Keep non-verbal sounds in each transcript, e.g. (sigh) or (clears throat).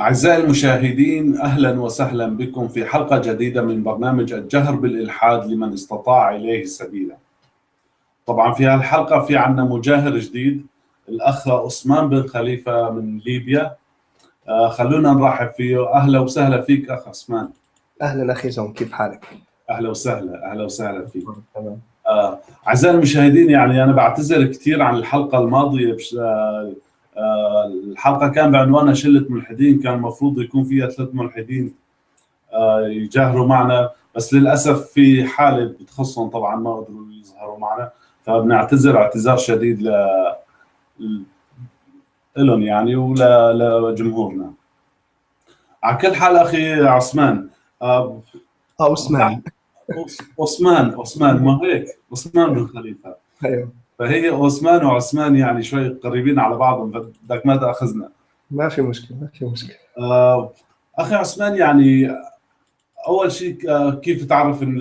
أعزائي المشاهدين أهلا وسهلا بكم في حلقة جديدة من برنامج الجهر بالإلحاد لمن استطاع إليه سبيلا. طبعا في هالحلقة في عنا مجاهر جديد الأخ عثمان بن خليفة من ليبيا. آه خلونا نرحب فيه. أهلا وسهلا فيك أخ عثمان. أهلا أخي جون كيف حالك؟ أهلا وسهلا أهلا وسهلا فيك. تمام آه، أعزائي المشاهدين يعني أنا بعتذر كثير عن الحلقة الماضية بش... آه، الحلقة كان بعنوانها شلة ملحدين كان المفروض يكون فيها ثلاث ملحدين آه، يجاهروا معنا. بس للأسف في حالة بتخصهم طبعا ما قدروا يظهروا معنا. فبنعتذر اعتذار شديد ل لهم يعني ولجمهورنا على كل حال أخي عثمان آه، آه عثمان. عثمان عثمان ما هيك؟ عثمان بن خليفة. أيوه. فهي عثمان وعثمان يعني شوي قريبين على بعضهم بدك ما تأخذنا. ما في مشكلة ما في مشكلة. آه، أخي عثمان يعني أول شيء آه، كيف تعرف إن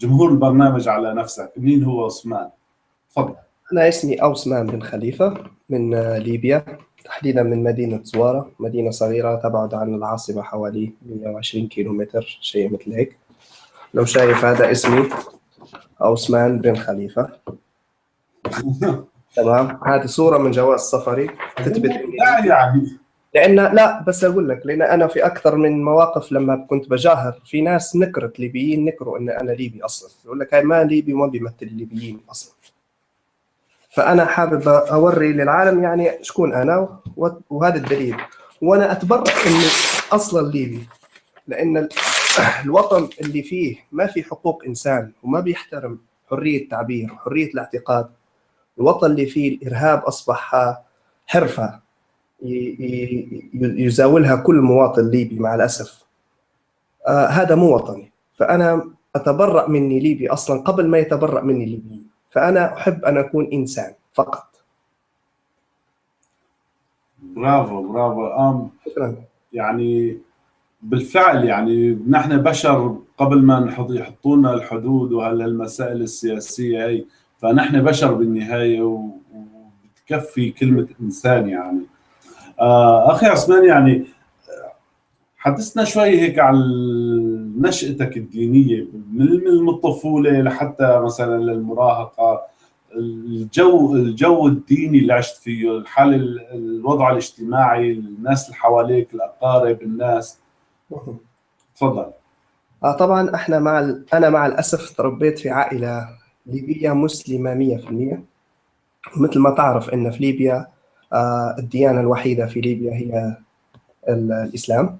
جمهور البرنامج على نفسك؟ مين هو عثمان؟ تفضل. أنا اسمي عثمان بن خليفة من آه، ليبيا تحديدا من مدينة زوارة مدينة صغيرة تبعد عن العاصمة حوالي 120 كيلومتر شيء مثل هيك. لو شايف هذا اسمي عثمان بن خليفة. تمام. هذه صورة من جواز سفري. تثبت لا يعني لأن لا بس أقول لك لأن أنا في أكثر من مواقف لما كنت بجاهر في ناس نكرت ليبيين نكروا إن أنا ليبي أصلا. يقول لك هاي ما ليبي وما بيمثل الليبيين أصلا. فأنا حابب أوري للعالم يعني شكون أنا وهذا الدليل. وأنا اتبرأ اني أصلا ليبي لأن ال- (clears throat) الوطن اللي فيه ما في حقوق إنسان وما بيحترم حرية التعبير حرية الاعتقاد. الوطن اللي فيه الإرهاب أصبح حرفة يزاولها كل مواطن ليبي مع الأسف. آه هذا مو وطني. فأنا أتبرأ مني ليبي أصلا قبل ما يتبرأ مني ليبي. فأنا أحب أن أكون إنسان فقط. برافو برافو. أم شكرا. يعني بالفعل يعني نحن بشر قبل ما لنا الحدود وهالمسائل السياسية هي فنحن بشر بالنهاية وبتكفي كلمة إنسان يعني آه أخي عثمان يعني حدثنا شوي هيك عن نشأتك الدينية من الطفولة لحتى مثلا للمراهقة الجو الجو الديني اللي عشت فيه الحال الوضع الاجتماعي الناس اللي حواليك الأقارب الناس تفضل آه طبعا إحنا مع. أنا مع الأسف تربيت في عائلة ليبيه مسلمة 100% ومثل ما تعرف إن في ليبيا آه الديانة الوحيدة في ليبيا هي ال- الإسلام.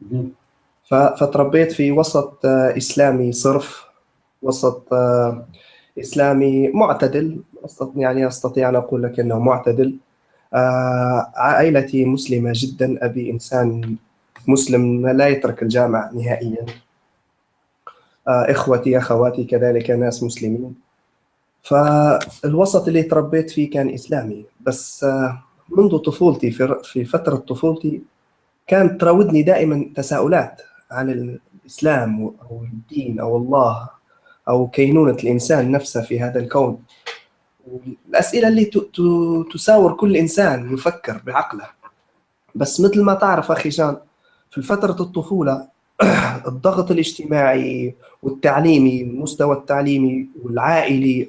مهم. ف- فتربيت في وسط آه، إسلامي صرف وسط آه، إسلامي معتدل. يعني أستطيع أن أقول لك إنه معتدل. عائلتي مسلمة جدا. أبي إنسان مسلم لا يترك الجامع نهائيا. إخوتي أخواتي كذلك ناس مسلمين. فالوسط اللي تربيت فيه كان إسلامي. بس آه، منذ طفولتي في فترة طفولتي كانت تراودني دائما تساؤلات عن الإسلام أو الدين أو الله أو كينونة الإنسان نفسه في هذا الكون. الاسئله اللي تساور كل إنسان يفكر بعقله. بس مثل ما تعرف أخي جان في فترة الطفولة (clears throat) الضغط الاجتماعي والتعليمي المستوى التعليمي والعائلي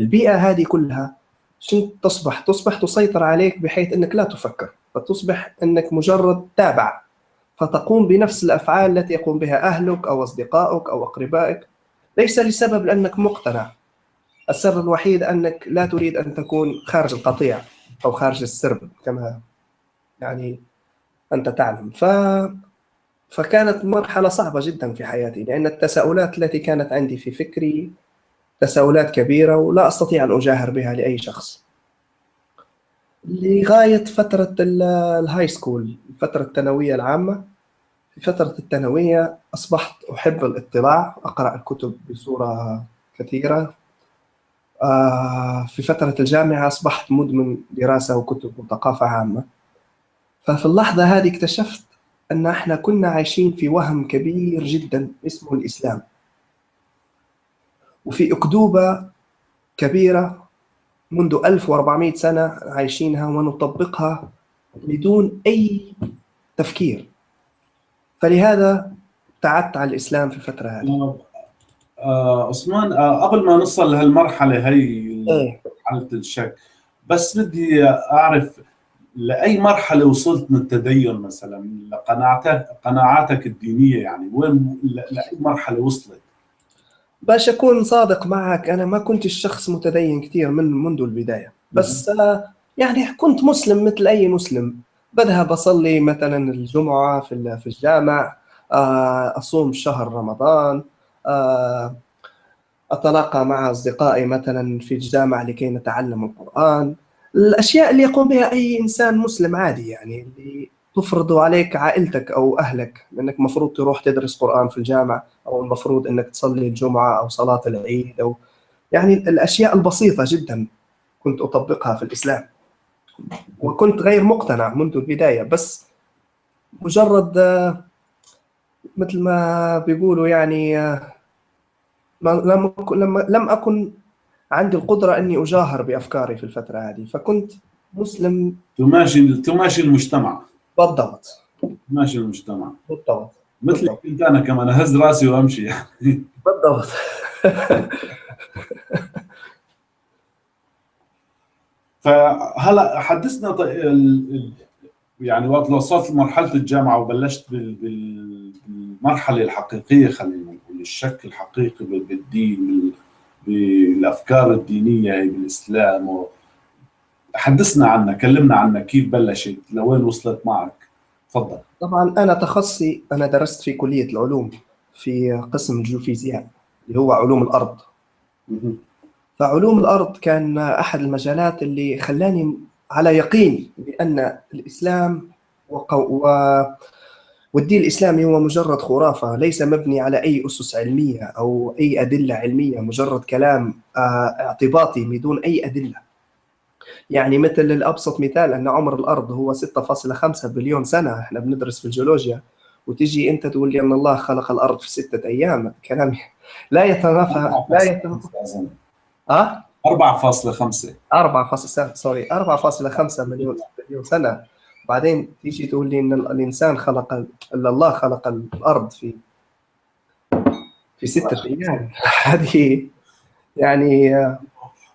البيئة هذه كلها شنو تصبح؟ تصبح تسيطر عليك بحيث إنك لا تفكر فتصبح إنك مجرد تابع فتقوم بنفس الأفعال التي يقوم بها أهلك أو أصدقائك أو أقربائك. ليس لسبب لأنك مقتنع. السبب الوحيد أنك لا تريد أن تكون خارج القطيع أو خارج السرب كما يعني أنت تعلم. ف فكانت مرحلة صعبة جدا في حياتي لأن التساؤلات التي كانت عندي في فكري تساؤلات كبيرة ولا أستطيع أن أجاهر بها لأي شخص. لغاية فترة ال- ال high school الفترة الثانوية العامة في فترة الثانوية أصبحت أحب الاطلاع أقرأ الكتب بصورة كثيرة. آه، في فترة الجامعة أصبحت مدمن دراسة وكتب وثقافة عامة. ففي اللحظة هذه اكتشفت أن إحنا كنا عايشين في وهم كبير جدا اسمه الإسلام. وفي أكذوبة كبيرة منذ 1400 سنة عايشينها ونطبقها بدون أي تفكير. فلهذا ابتعدت عن الإسلام في الفترة هذه. آه عثمان آه قبل ما نوصل لهالمرحلة هي إيه. مرحله الشك بس بدي أعرف لأي مرحلة وصلت من التدين مثلا؟ لقناعاتك قناعاتك الدينية يعني وين لأي مرحلة وصلت؟ باش أكون صادق معك أنا ما كنت الشخص متدين كثير من منذ البداية. بس آه، يعني كنت مسلم مثل أي مسلم. بذهب أصلي مثلا الجمعة في في الجامع آه، أصوم شهر رمضان آه، أتلاقى مع أصدقائي مثلا في الجامع لكي نتعلم القرآن. الأشياء اللي يقوم بها أي إنسان مسلم عادي يعني اللي تفرض عليك عائلتك أو أهلك لانك مفروض تروح تدرس قرآن في الجامع أو المفروض إنك تصلي الجمعة أو صلاة العيد أو يعني الأشياء البسيطة جدا كنت أطبقها في الإسلام. وكنت غير مقتنع منذ البداية بس مجرد مثل ما بيقولوا يعني آه، لم لم أكن عندي القدرة إني أجاهر بأفكاري في الفترة هذه فكنت مسلم. تماشي تماشي المجتمع. بالضبط. تماشي المجتمع. بالضبط. مثل. كنت أنا كمان اهز راسي وأمشي. يعني (laughs) (laughs) بالضبط. (laughs) فهلا حدثنا يعني وقت وصلت لمرحلة الجامعة وبلشت بال- بال- بالمرحلة الحقيقية خلينا نقول الشك الحقيقي بال- بالدين بال- بالأفكار الدينية هي بالإسلام و- حدثنا عنها كلمنا عنها كيف بلشت لوين وصلت معك؟ تفضل. طبعا أنا تخصصي أنا درست في كلية العلوم في قسم الجيوفيزياء اللي هو علوم الأرض. فعلوم الأرض كان أحد المجالات اللي خلاني على يقين بأن الإسلام وقو و والدين الإسلامي هو مجرد خرافة ليس مبني على أي أسس علمية أو أي أدلة علمية مجرد كلام آه، اعتباطي بدون أي أدلة. يعني مثل الابسط مثال أن عمر الأرض هو 6.5 بليون سنة إحنا بندرس في الجيولوجيا وتجي أنت تقول لي أن الله خلق الأرض في ستة أيام كلام لا يتنافى لا يتنافى. آه؟ 4.5 4 فاصل سوري 4.5 مليون مليون سنة. بعدين تيجي تقول لي إن الإنسان خلق الا الله خلق الأرض في في ستة أيام. (laughs) هذه يعني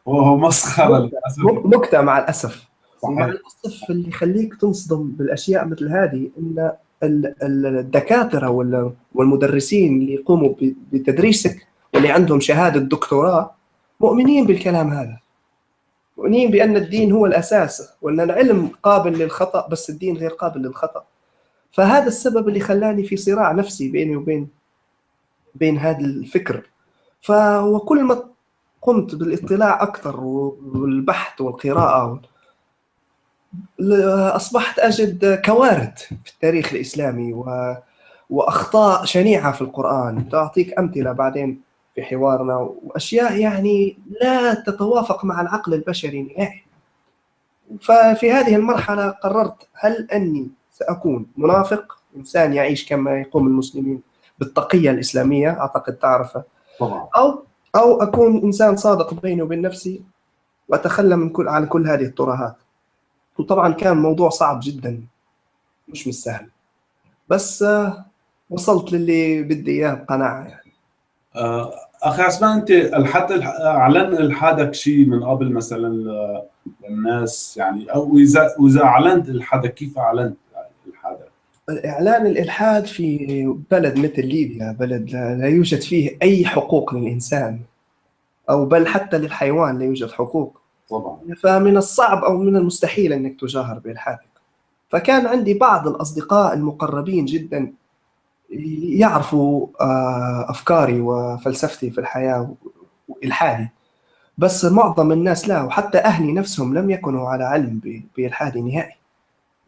وهو مسخرة للأسف. م- نكته مع الأسف. صحيح. الأسف اللي يخليك تصدم بالأشياء مثل هذه إن ال- ال- الدكاترة وال- والمدرسين اللي يقوموا بتدريسك واللي عندهم شهادة دكتوراه مؤمنين بالكلام هذا. مؤمنين بأن الدين هو الأساس وأن العلم قابل للخطأ بس الدين غير قابل للخطأ. فهذا السبب اللي خلاني في صراع نفسي بيني وبين بين هذا الفكر. فوكل ما قمت بالاطلاع أكثر والبحث والقراءة أصبحت أجد كوارث في التاريخ الإسلامي و... وأخطاء شنيعة في القرآن. تعطيك أمثلة بعدين. في حوارنا وأشياء يعني لا تتوافق مع العقل البشري نهائي. ففي هذه المرحلة قررت هل أني سأكون منافق؟ إنسان يعيش كما يقوم المسلمين بالتقية الإسلامية أعتقد تعرفه. طبعا. أو أو أكون إنسان صادق بيني وبين نفسي وأتخلى من كل عن كل هذه الترهات. وطبعا كان موضوع صعب جدا مش مش سهل بس آه، وصلت للي بدي إياه بقناعة يعني. أخي عثمان أنت الحد الح- أعلن الحادك شيء من قبل مثلا للناس؟ يعني أو اذا وإذا أعلنت الحدا كيف أعلنت الحدا؟ اعلان الإلحاد في بلد مثل ليبيا بلد لا لا يوجد فيه أي حقوق للإنسان أو بل حتى للحيوان لا يوجد حقوق. طبعا. فمن الصعب أو من المستحيل أنك تجاهر بإلحادك. فكان عندي بعض الأصدقاء المقربين جدا يعرفوا آه، أفكاري وفلسفتي في الحياة والحادي بس معظم الناس لا وحتى أهلي نفسهم لم يكونوا على علم بإلحادي نهائي.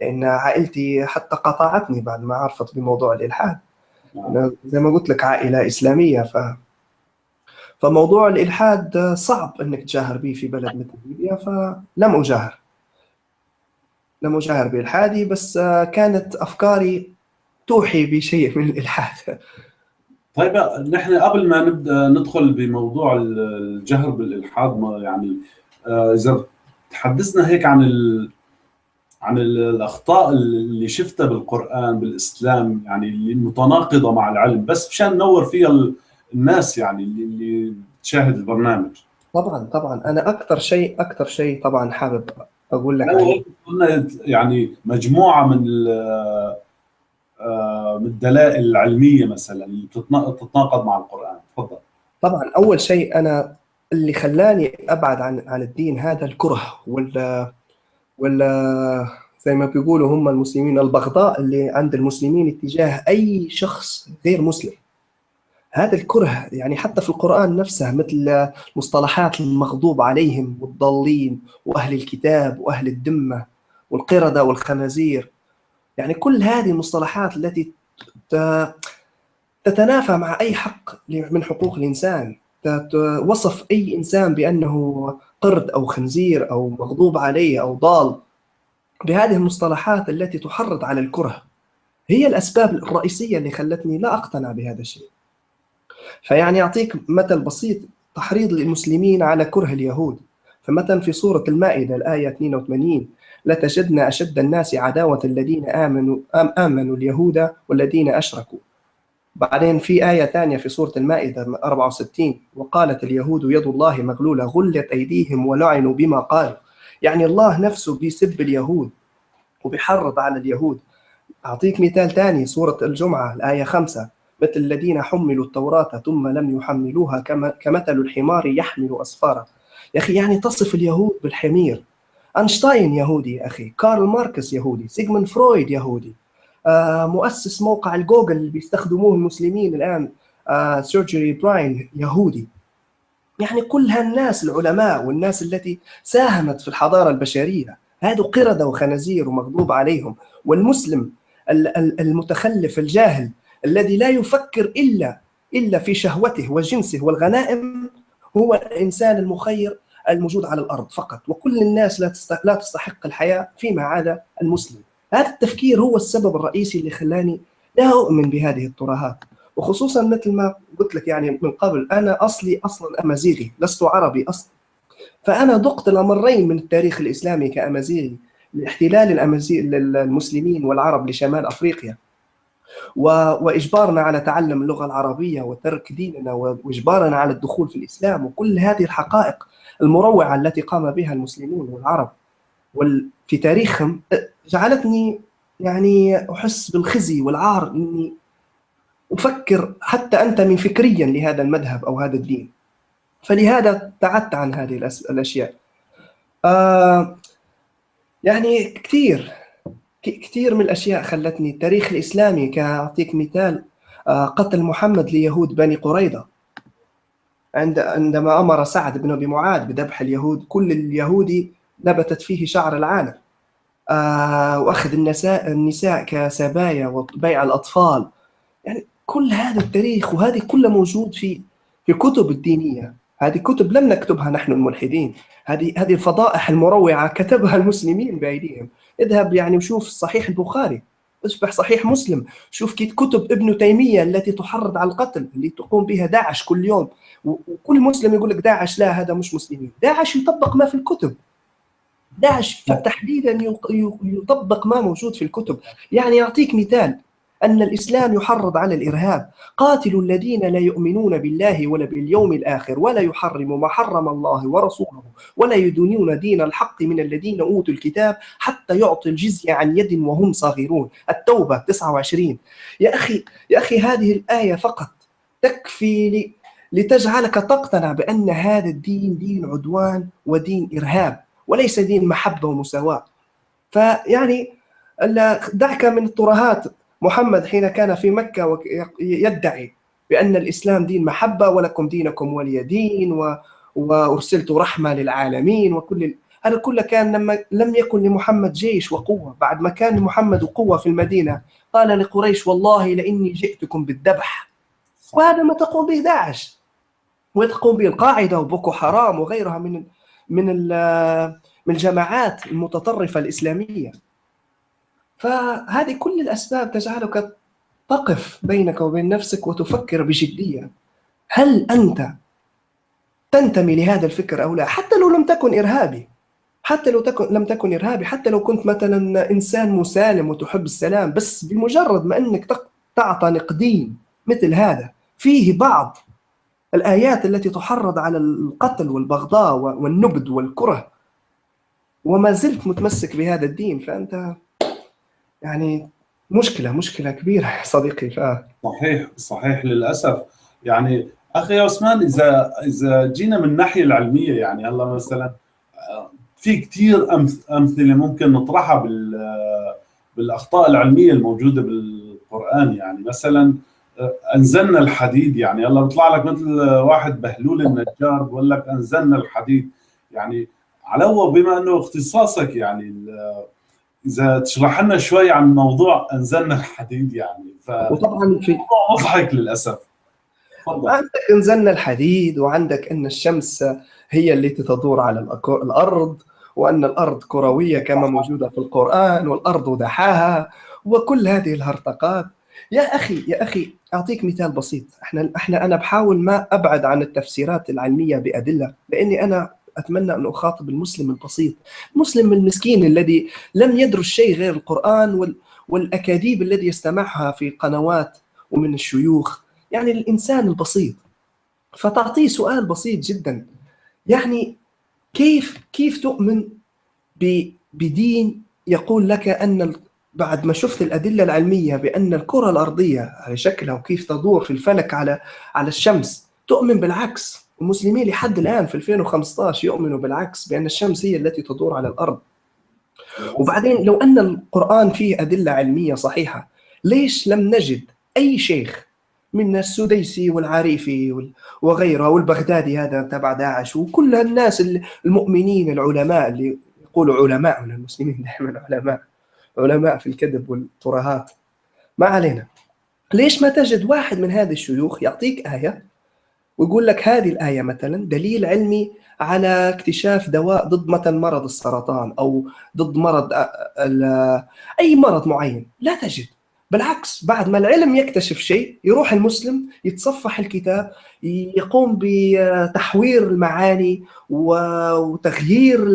لأن عائلتي حتى قطعتني بعد ما عرفت بموضوع الإلحاد. أنا زي ما قلت لك عائلة إسلامية ف فموضوع الإلحاد صعب إنك تجاهر به في بلد مثل ليبيا فلم أجاهر. لم أجاهر بإلحادي بس كانت أفكاري توحي بشيء من الإلحاد. طيب نحن قبل ما نبدأ ندخل بموضوع الجهر بالإلحاد ما يعني آه، إذا تحدثنا هيك عن ال... عن الأخطاء اللي شفتها بالقرآن بالإسلام يعني اللي متناقضة مع العلم بس مشان ننور فيها الناس يعني اللي تشاهد البرنامج. طبعا طبعا. أنا أكثر شيء أكثر شيء طبعا حابب أقول لك قلنا يعني مجموعة من من الدلائل العلمية مثلا اللي تتناقض مع القرآن. تفضل. طبعا أول شيء أنا اللي خلاني أبعد عن عن الدين هذا الكره ولا ولا زي ما بيقولوا هم المسلمين البغضاء اللي عند المسلمين اتجاه أي شخص غير مسلم. هذا الكره يعني حتى في القرآن نفسه مثل مصطلحات المغضوب عليهم والضالين وأهل الكتاب وأهل الذمة والقردة والخنازير يعني كل هذه المصطلحات التي تتنافى مع أي حق من حقوق الإنسان وصف أي إنسان بأنه قرد أو خنزير أو مغضوب عليه أو ضال. بهذه المصطلحات التي تحرض على الكره. هي الأسباب الرئيسية اللي خلتني لا أقتنع بهذا الشيء. فيعني أعطيك مثل بسيط تحريض المسلمين على كره اليهود. فمثلا في سورة المائدة الآية 82 لتجدن أشد الناس عداوة الذين آمنوا آم آمنوا اليهود والذين أشركوا. بعدين في آية ثانية في سورة المائدة 64 وقالت اليهود يد الله مغلولة غلت أيديهم ولعنوا بما قالوا. يعني الله نفسه بيسب اليهود وبيحرض على اليهود. أعطيك مثال ثاني سورة الجمعة الآية 5 مثل الذين حملوا التوراة ثم لم يحملوها كمثل الحمار يحمل أسفارا. يا أخي يعني تصف اليهود بالحمير. أينشتاين يهودي يا أخي كارل ماركس يهودي سيغموند فرويد يهودي آه مؤسس موقع الجوجل اللي بيستخدموه المسلمين الآن آه سيرجي برين يهودي. يعني كل هالناس العلماء والناس التي ساهمت في الحضارة البشرية هذو قردة وخنازير ومغضوب عليهم والمسلم المتخلف الجاهل الذي لا يفكر الا إلا في شهوته وجنسه والغنائم هو الإنسان المخير الموجود على الأرض فقط. وكل الناس لا لا تستحق الحياة فيما عدا المسلم. هذا التفكير هو السبب الرئيسي اللي خلاني لا أؤمن بهذه الترهات وخصوصا مثل ما قلت لك يعني من قبل أنا أصلي أصلا أمازيغي لست عربي أصلا. فأنا ذقت الامرين من التاريخ الإسلامي كأمازيغي لاحتلال الامازيغ المسلمين والعرب لشمال أفريقيا. وإجبارنا على تعلم اللغة العربية وترك ديننا وإجبارنا على الدخول في الإسلام وكل هذه الحقائق المروعة التي قام بها المسلمون والعرب في تاريخهم جعلتني يعني أحس بالخزي والعار إني أفكر حتى انتمي فكريا لهذا المذهب أو هذا الدين. فلهذا ابتعدت عن هذه الأشياء. آه يعني كثير كثير من الأشياء خلتني التاريخ الإسلامي كأعطيك مثال آه، قتل محمد ليهود بني قريظة. عند عندما أمر سعد بن أبي معاذ بذبح اليهود كل اليهودي نبتت فيه شعر العانه آه، وأخذ النساء النساء كسبايا وبيع الأطفال. يعني كل هذا التاريخ وهذه كلها موجود في في كتب الدينية. هذه كتب لم نكتبها نحن الملحدين. هذه هذه الفضائح المروعة كتبها المسلمين بأيديهم. اذهب يعني وشوف صحيح البخاري. اصبح صحيح مسلم. شوف كيف كتب ابن تيمية التي تحرض على القتل اللي تقوم بها داعش كل يوم. وكل مسلم يقول لك داعش لا هذا مش مسلمين. داعش يطبق ما في الكتب. داعش تحديدا يطبق ما موجود في الكتب. يعني يعطيك مثال. أن الإسلام يحرض على الإرهاب. قاتلوا الذين لا يؤمنون بالله ولا باليوم الآخر ولا يحرموا ما حرم الله ورسوله ولا يدينون دين الحق من الذين أوتوا الكتاب حتى يعطوا الجزية عن يد وهم صاغرون. التوبة 29 يا أخي يا أخي هذه الآية فقط تكفي لتجعلك تقتنع بأن هذا الدين دين عدوان ودين إرهاب وليس دين محبة ومساواة. فيعني دعك من الترهات محمد حين كان في مكة يدعي بأن الإسلام دين محبة ولكم دينكم ولي دين و... وأرسلت رحمة للعالمين وكل هذا كله كان لما لم يكن لمحمد جيش وقوة. بعد ما كان لمحمد قوة في المدينة قال لقريش والله لإني جئتكم بالذبح. وهذا ما تقوم به داعش. وتقوم به؟ القاعدة وبوكو حرام وغيرها من من من الجماعات المتطرفة الإسلامية. فهذه كل الأسباب تجعلك تقف بينك وبين نفسك وتفكر بجدية. هل أنت تنتمي لهذا الفكر أو لا؟ حتى لو لم تكن إرهابي. حتى لو تكن لم تكن إرهابي. حتى لو كنت مثلا إنسان مسالم وتحب السلام بس بمجرد ما أنك تعتنق دين مثل هذا فيه بعض الآيات التي تحرض على القتل والبغضاء والنبذ والكره. وما زلت متمسك بهذا الدين فأنت يعني مشكلة مشكلة كبيرة صديقي ف... صحيح صحيح للأسف. يعني أخي عثمان إذا إذا جينا من الناحية العلمية يعني هلا مثلا في كثير أمثلة ممكن نطرحها بال بالأخطاء العلمية الموجودة بالقرآن. يعني مثلا أنزلنا الحديد. يعني هلا بيطلع لك مثل واحد بهلول النجار بقول لك أنزلنا الحديد. يعني على بما إنه اختصاصك يعني إذا تشرح لنا شوي عن موضوع أنزلنا الحديد يعني ف وطبعا في مضحك للأسف. عندك أنزلنا الحديد وعندك أن الشمس هي التي تدور على الأرض وأن الأرض كروية كما موجودة في القرآن والأرض دحاها وكل هذه الهرطقات. يا أخي يا أخي أعطيك مثال بسيط. إحنا إحنا أنا بحاول ما أبعد عن التفسيرات العلمية بأدلة لأني أنا أتمنى أن أخاطب المسلم البسيط المسلم المسكين الذي لم يدرس شيء غير القرآن والأكاذيب الذي يستمعها في قنوات ومن الشيوخ يعني الإنسان البسيط. فتعطيه سؤال بسيط جدا يعني كيف كيف تؤمن بدين يقول لك أن بعد ما شفت الأدلة العلمية بأن الكرة الأرضية على شكلها وكيف تدور في الفلك على على الشمس تؤمن بالعكس؟ المسلمين لحد الآن في 2015 يؤمنوا بالعكس بأن الشمس هي التي تدور على الأرض. وبعدين لو أن القرآن فيه أدلة علمية صحيحة ليش لم نجد أي شيخ من السديسي والعريفي وغيره والبغدادي هذا تبع داعش وكل الناس المؤمنين العلماء اللي يقولوا علماء من المسلمين دائما علماء علماء في الكذب والترهات. ما علينا. ليش ما تجد واحد من هذه الشيوخ يعطيك آية ويقول لك هذه الآية مثلا دليل علمي على اكتشاف دواء ضد مثلا مرض السرطان أو ضد مرض أي مرض معين. لا تجد. بالعكس بعد ما العلم يكتشف شيء يروح المسلم يتصفح الكتاب يقوم بتحوير المعاني وتغيير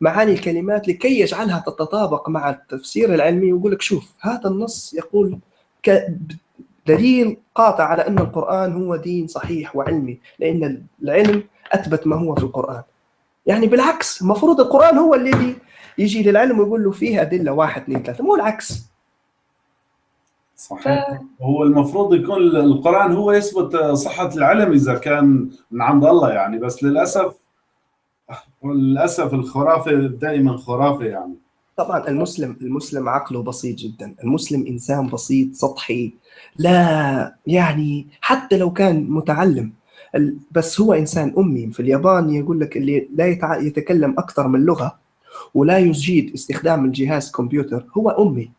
معاني الكلمات لكي يجعلها تتطابق مع التفسير العلمي. ويقول لك شوف هذا النص يقول دليل قاطع على أن القرآن هو دين صحيح وعلمي لأن العلم أثبت ما هو في القرآن. يعني بالعكس المفروض القرآن هو الذي يجي للعلم ويقول له فيه أدلة واحد اثنين ثلاثة مو العكس. صحيح. ف... هو المفروض يكون القرآن هو يثبت صحة العلم إذا كان من عند الله يعني بس للأسف للأسف الخرافة دائما خرافة يعني. طبعا المسلم المسلم عقله بسيط جدا المسلم إنسان بسيط سطحي لا يعني حتى لو كان متعلم بس هو إنسان أمي. في اليابان يقول لك اللي لا يتكلم أكثر من لغة ولا يجيد استخدام الجهاز كمبيوتر هو أمي.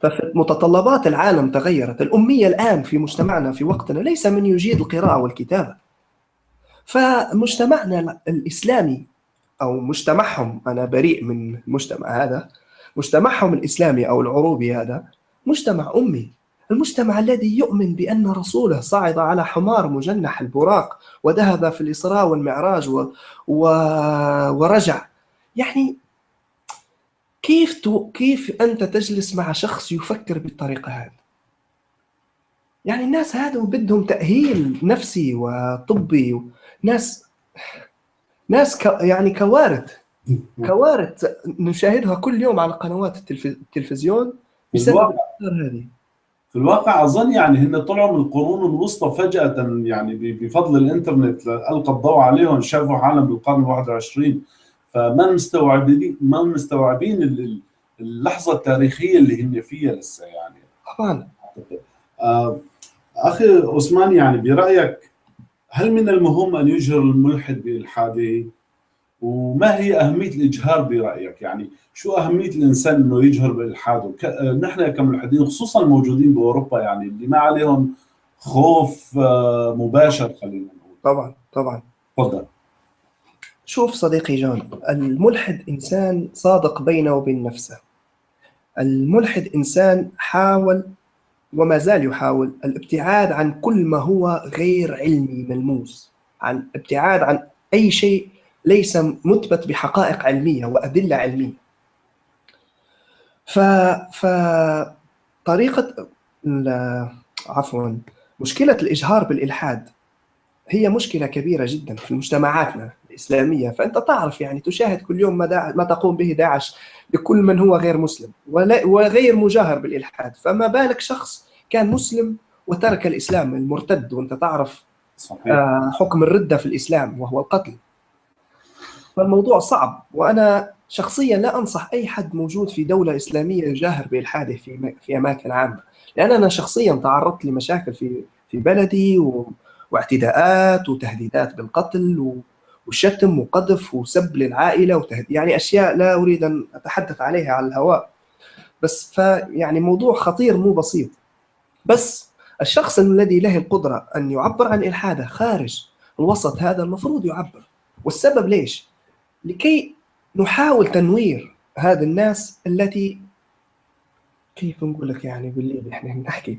فمتطلبات العالم تغيرت. الأمية الآن في مجتمعنا في وقتنا ليس من يجيد القراءة والكتابة. فمجتمعنا الإسلامي أو مجتمعهم أنا بريء من المجتمع هذا مجتمعهم الإسلامي أو العروبي هذا مجتمع أمي. المجتمع الذي يؤمن بأن رسوله صعد على حمار مجنح البراق وذهب في الإسراء والمعراج و... و... ورجع. يعني كيف تو... كيف أنت تجلس مع شخص يفكر بالطريقة هذه؟ يعني الناس هذا بدهم تأهيل نفسي وطبي ناس ناس ك... يعني كوارث. كوارث نشاهدها كل يوم على قنوات التلف... التلفزيون بسبب الأفكار هذه. في الواقع أظن يعني هن طلعوا من القرون الوسطى فجأة يعني بفضل الإنترنت القى الضوء عليهم شافوا عالم بالقرن ال21 فما مستوعبين ما مستوعبين اللحظة التاريخية اللي هن فيها لسه يعني. طبعا. آه أخي عثمان يعني برأيك هل من المهم أن يجهر الملحد بالحاده؟ وما هي أهمية الإجهار برأيك؟ يعني شو أهمية الإنسان إنه يجهر بالحاده؟ ك... نحن كملحدين خصوصا الموجودين بأوروبا يعني اللي ما عليهم خوف آه، مباشر خلينا نقول. طبعا طبعا. تفضل. شوف صديقي جون الملحد إنسان صادق بينه وبين نفسه. الملحد إنسان حاول وما زال يحاول الابتعاد عن كل ما هو غير علمي ملموس عن ابتعاد عن أي شيء ليس مثبت بحقائق علمية وأدلة علمية. ف ف طريقة عفوا مشكلة الإجهار بالإلحاد هي مشكلة كبيرة جدا في مجتمعاتنا. الاسلاميه فأنت تعرف يعني تشاهد كل يوم ما, ما تقوم به داعش لكل من هو غير مسلم وغير مجاهر بالإلحاد. فما بالك شخص كان مسلم وترك الإسلام المرتد وأنت تعرف صحيح. آه، حكم الردة في الإسلام وهو القتل. فالموضوع صعب وأنا شخصيا لا أنصح أي حد موجود في دولة إسلامية يجاهر بإلحاده في في أماكن عامة. لأن أنا شخصيا تعرضت لمشاكل في في بلدي و... واعتداءات وتهديدات بالقتل وشتم وقذف وسب للعائلة وتهديد يعني أشياء لا أريد أن أتحدث عليها على الهواء. بس فيعني موضوع خطير مو بسيط. بس الشخص الذي له القدرة أن يعبر عن إلحاده خارج الوسط هذا المفروض يعبر. والسبب ليش؟ لكي نحاول تنوير هذه الناس التي كيف نقول لك يعني بالليل إحنا نحكي؟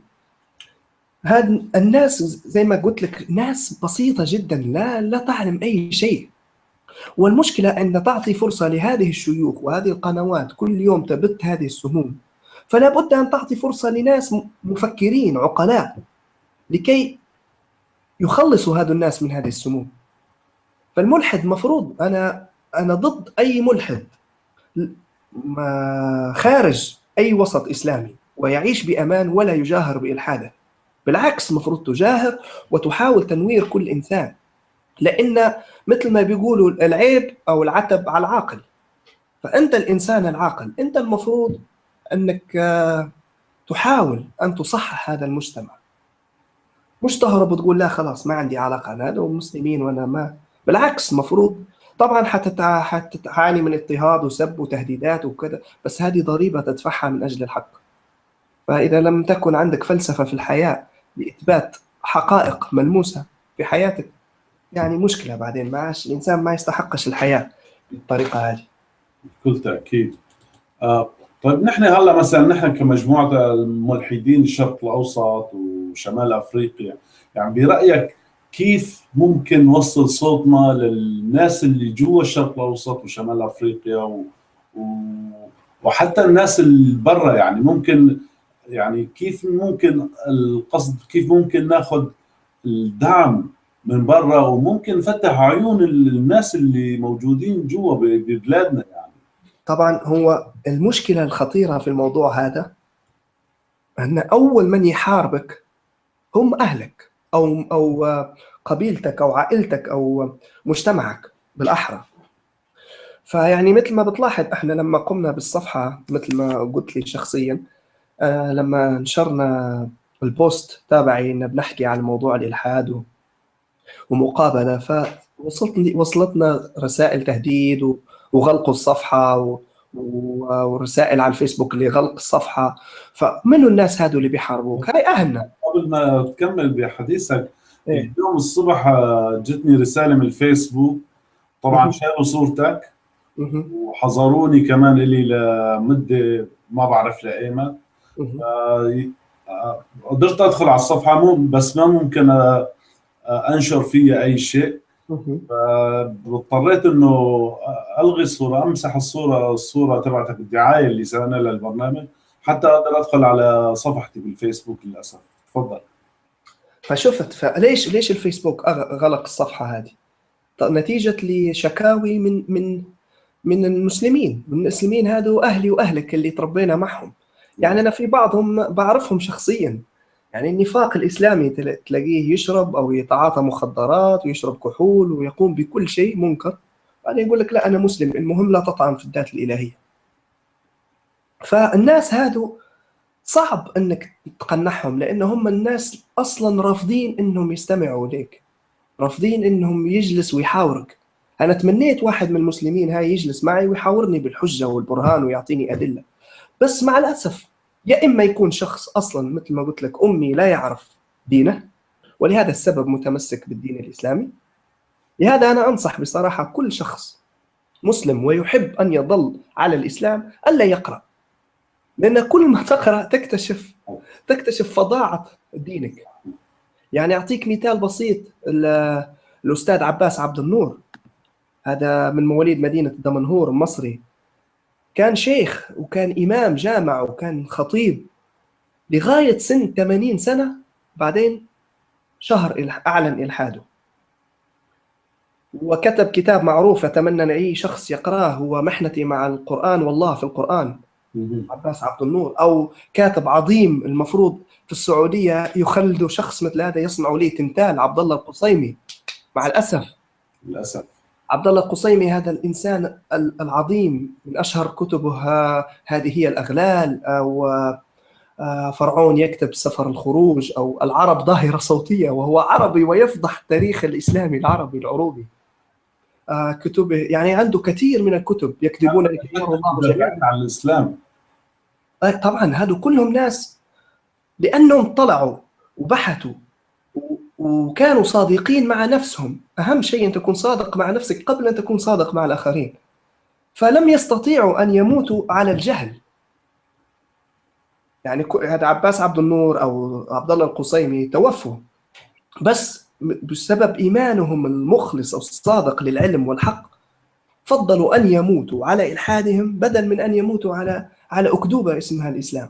هذا الناس زي ما قلت لك ناس بسيطة جدا لا لا تعلم أي شيء. والمشكلة أن تعطي فرصة لهذه الشيوخ وهذه القنوات كل يوم تبث هذه السموم. فلا بد أن تعطي فرصة لناس مفكرين عقلاء لكي يخلصوا هذا الناس من هذه السموم. فالملحد مفروض أنا أنا ضد أي ملحد خارج أي وسط إسلامي ويعيش بأمان ولا يجاهر بإلحاده. بالعكس المفروض تجاهر وتحاول تنوير كل إنسان لأن مثل ما بيقولوا العيب أو العتب على العاقل فأنت الإنسان العاقل أنت المفروض أنك آه، تحاول أن تصحح هذا المجتمع. مش تهرب وتقول لا خلاص ما عندي علاقة أنا هذا مسلمين وأنا ما بالعكس المفروض طبعا حتعاني من اضطهاد وسب وتهديدات وكذا بس هذه ضريبة تدفعها من أجل الحق. فإذا لم تكن عندك فلسفة في الحياة لإثبات حقائق ملموسة في حياتك. يعني مشكلة بعدين ما عاش الإنسان ما يستحقش الحياة بالطريقة هذه. بكل تأكيد. آه طيب نحن هلأ مثلا نحن كمجموعة الملحدين الشرق الأوسط وشمال أفريقيا يعني برأيك كيف ممكن نوصل صوتنا للناس اللي جوا الشرق الأوسط وشمال أفريقيا و... و... وحتى الناس اللي برا؟ يعني ممكن يعني كيف ممكن القصد كيف ممكن ناخذ الدعم من برا وممكن نفتح عيون الناس اللي موجودين جوا ببلادنا يعني؟ طبعا هو المشكلة الخطيرة في الموضوع هذا أن أول من يحاربك هم أهلك أو أو قبيلتك أو عائلتك أو مجتمعك بالأحرى. فيعني مثل ما بتلاحظ إحنا لما قمنا بالصفحة مثل ما قلت لي شخصيا آه، لما نشرنا البوست تابعي إن بنحكي عن موضوع الإلحاد ومقابلة فوصلت وصلتنا رسائل تهديد وغلق الصفحة ورسائل على الفيسبوك لغلق الصفحة. فمنو الناس هذول اللي بيحاربوك؟ هاي أهلنا. قبل ما تكمل بحديثك إيه؟ اليوم الصبح آه، جتني رسالة من الفيسبوك. طبعا شالوا صورتك. وحظروني كمان لي لمدة ما بعرف لإيمت. قدرت أدخل على الصفحة مو بس ما ممكن آه، آه، أنشر فيها أي شيء. فاضطريت إنه ألغي الصورة أمسح الصورة الصورة تبعتك الدعاية اللي سوينا لها البرنامج حتى أقدر أدخل على صفحتي بالفيسبوك للأسف. تفضل. فشفت فليش ليش الفيسبوك غلق الصفحة هذه؟ نتيجة لشكاوي من من من المسلمين من المسلمين هذو أهلي وأهلك اللي تربينا معهم. يعني أنا في بعضهم بعرفهم شخصيا. يعني النفاق الإسلامي تلاقيه يشرب أو يتعاطى مخدرات ويشرب كحول ويقوم بكل شيء منكر. بعدين يقول لك لا أنا مسلم المهم لا تطعن في الذات الإلهية. فالناس هادو صعب أنك تقنعهم لأن هم الناس أصلا رافضين إنهم يستمعوا لك رافضين إنهم يجلس ويحاورك. أنا تمنيت واحد من المسلمين هاي يجلس معي ويحاورني بالحجة والبرهان ويعطيني أدلة. بس مع الأسف يا إما يكون شخص أصلا مثل ما قلت لك أمي لا يعرف دينه ولهذا السبب متمسك بالدين الإسلامي. لهذا أنا أنصح بصراحة كل شخص مسلم ويحب أن يظل على الإسلام ألا يقرأ. لأن كل ما تقرأ تكتشف تكتشف فظاعة دينك. يعني أعطيك مثال بسيط الأستاذ عباس عبد النور. هذا من مواليد مدينة دمنهور مصري. كان شيخ وكان إمام جامع وكان خطيب لغاية سن 80 سنة بعدين شهر أعلن إلحاده. وكتب كتاب معروف أتمنى أن أي شخص يقرأه هو محنتي مع القرآن والله في القرآن. عباس عبد النور. أو كاتب عظيم المفروض في السعودية يخلد شخص مثل هذا يصنع لي تمثال عبد الله القصيمي. مع الأسف. للأسف. عبد الله القصيمي هذا الإنسان العظيم من أشهر كتبه هذه هي الأغلال أو آه، فرعون يكتب سفر الخروج أو العرب ظاهرة صوتية وهو عربي ويفضح التاريخ الإسلامي العربي العروبي. آه، كتبه يعني عنده كثير من الكتب يكتبون الله عن الإسلام. آه، طبعا هذو كلهم ناس لأنهم طلعوا وبحثوا وكانوا صادقين مع نفسهم. أهم شيء أن تكون صادق مع نفسك قبل أن تكون صادق مع الآخرين. فلم يستطيعوا أن يموتوا على الجهل. يعني هذا عباس عبد النور أو عبد الله القصيمي توفوا. بس بسبب إيمانهم المخلص أو الصادق للعلم والحق فضلوا أن يموتوا على إلحادهم بدل من أن يموتوا على على أكذوبة اسمها الإسلام.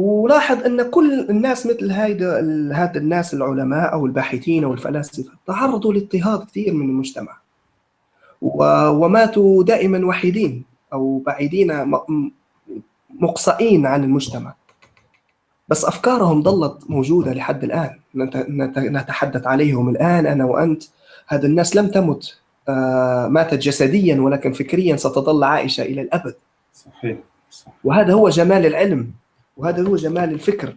ولاحظ أن كل الناس مثل هيدا هاد الناس العلماء أو الباحثين أو الفلاسفة تعرضوا لاضطهاد كثير من المجتمع. وماتوا دائما وحيدين أو بعيدين مقصئين عن المجتمع. بس أفكارهم ظلت موجودة لحد الآن. نتحدث عليهم الآن أنا وأنت. هذه الناس لم تمت. آه، ماتت جسديا ولكن فكريا ستظل عائشة إلى الأبد. صحيح, صحيح. وهذا هو جمال العلم. وهذا هو جمال الفكر.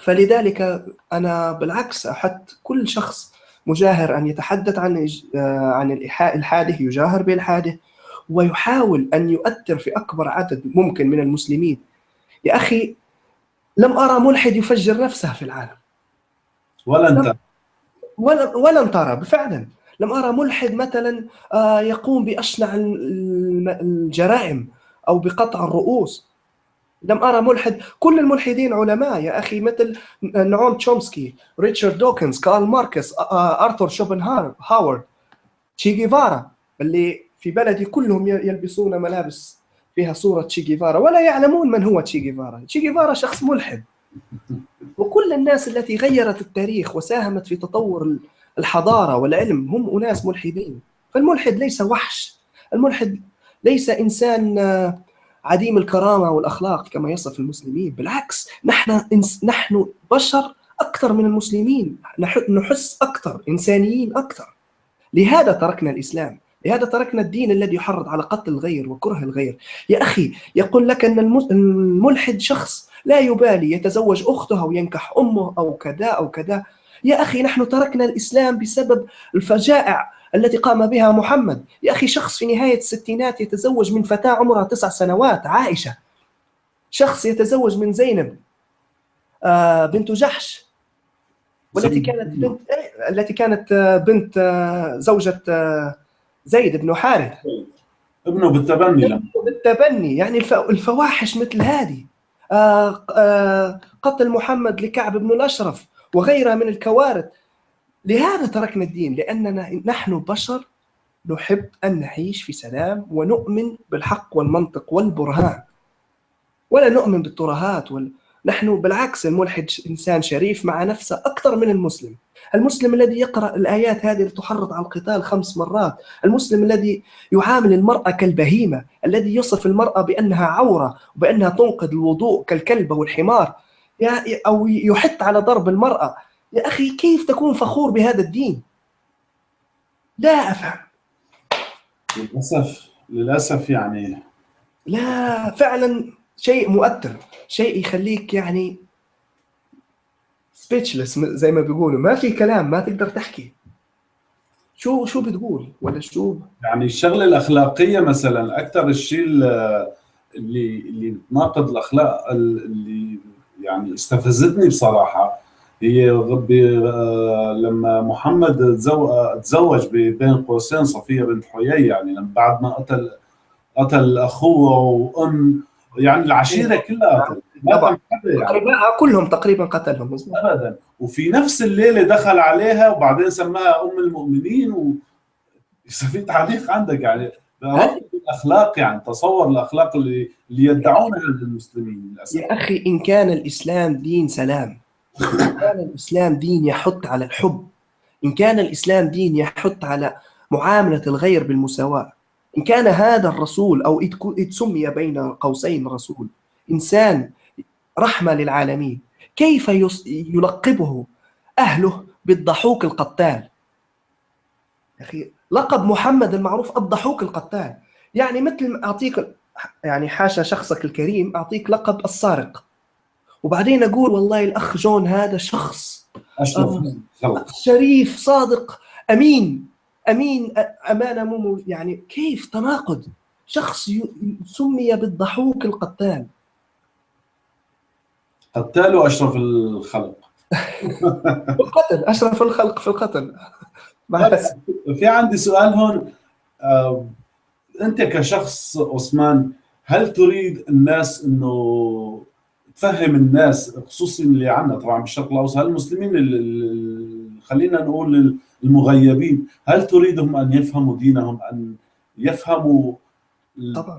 فلذلك أنا بالعكس أحث كل شخص مجاهر أن يتحدث عن آه، عن الإلحاده يجاهر بإلحاده ويحاول أن يؤثر في أكبر عدد ممكن من المسلمين. يا أخي لم أرى ملحد يفجر نفسه في العالم. ولن ترى ولن ترى فعلا. لم أرى ملحد مثلا آه، يقوم بأشنع الجرائم أو بقطع الرؤوس. لم أرى ملحد. كل الملحدين علماء يا أخي مثل نعوم تشومسكي ريتشارد دوكنز كارل ماركس أرثر شوبنهاور هاورد تشي جيفارا اللي في بلدي كلهم يلبسون ملابس فيها صورة تشي جيفارا. ولا يعلمون من هو تشي جيفارا. تشي جيفارا شخص ملحد. وكل الناس التي غيرت التاريخ وساهمت في تطور الحضارة والعلم هم أناس ملحدين. فالملحد ليس وحش. الملحد ليس إنسان عديم الكرامة والأخلاق كما يصف المسلمين. بالعكس نحن نحن بشر أكثر من المسلمين. نحس أكثر إنسانيين أكثر. لهذا تركنا الإسلام. لهذا تركنا الدين الذي يحرض على قتل الغير وكره الغير. يا أخي يقول لك أن الملحد شخص لا يبالي يتزوج أخته أو ينكح أمه أو كذا أو كذا. يا أخي نحن تركنا الإسلام بسبب الفجائع التي قام بها محمد. يا أخي شخص في نهاية الستينات يتزوج من فتاة عمرها تسع سنوات عائشة. شخص يتزوج من زينب آه، بنت جحش. والتي كانت بنت التي كانت آه، بنت آه، زوجة زيد بن حارث. ابنه بالتبني ابنه بالتبني. يعني الفواحش مثل هذه. قتل محمد لكعب بن الأشرف وغيرها من الكوارث. لهذا تركنا الدين لأننا نحن بشر نحب أن نعيش في سلام ونؤمن بالحق والمنطق والبرهان. ولا نؤمن بالترهات وال... نحن بالعكس الملحد إنسان شريف مع نفسه أكثر من المسلم. المسلم الذي يقرأ الآيات هذه التي تحرض على القتال خمس مرات المسلم الذي يعامل المرأة كالبهيمة الذي يصف المرأة بأنها عورة وبأنها تنقذ الوضوء كالكلب والحمار أو يحث على ضرب المرأة. يا أخي كيف تكون فخور بهذا الدين؟ لا أفهم. للأسف للأسف يعني لا فعلا شيء مؤثر شيء يخليك يعني سبيتشلس زي ما بيقولوا. ما في كلام ما تقدر تحكي. شو شو بتقول؟ ولا شو؟ يعني الشغلة الأخلاقية مثلا أكثر الشيء اللي اللي ناقض الاخلاق اللي يعني استفزتني بصراحة هي آه، لما محمد تزوج بين قوسين صفية بنت حيي يعني لما بعد ما قتل قتل أخوه وأم يعني العشيرة كلها طبعا. يعني. كلهم تقريبا قتلهم ابدا. وفي نفس الليلة دخل عليها وبعدين سماها أم المؤمنين و في تعليق عندك يعني. الأخلاق يعني تصور الأخلاق اللي اللي يدعونها المسلمين للأسف. يا أخي إن كان الإسلام دين سلام كان الإسلام دين يحث على الحب إن كان الإسلام دين يحث على معاملة الغير بالمساواة إن كان هذا الرسول أو سمي بين قوسين رسول إنسان رحمة للعالمين كيف يلقبه أهله بالضحوك القتال؟ أخي لقب محمد المعروف الضحوك القتال يعني مثل أعطيك يعني حاشا شخصك الكريم أعطيك لقب السارق. وبعدين أقول والله الأخ جون هذا شخص أشرف. شريف صادق أمين أمين أمانة مو يعني كيف تناقض؟ شخص سمي بالضحوك القتال. قتال وأشرف الخلق. (laughs) القتل أشرف الخلق في القتل. (laughs) بس في عندي سؤال هون. آه، أنت كشخص عثمان هل تريد الناس إنه تفهم الناس خصوصا اللي عندنا طبعا بالشرق الأوسط هل المسلمين خلينا نقول المغيبين هل تريدهم أن يفهموا دينهم أن يفهموا طبعا.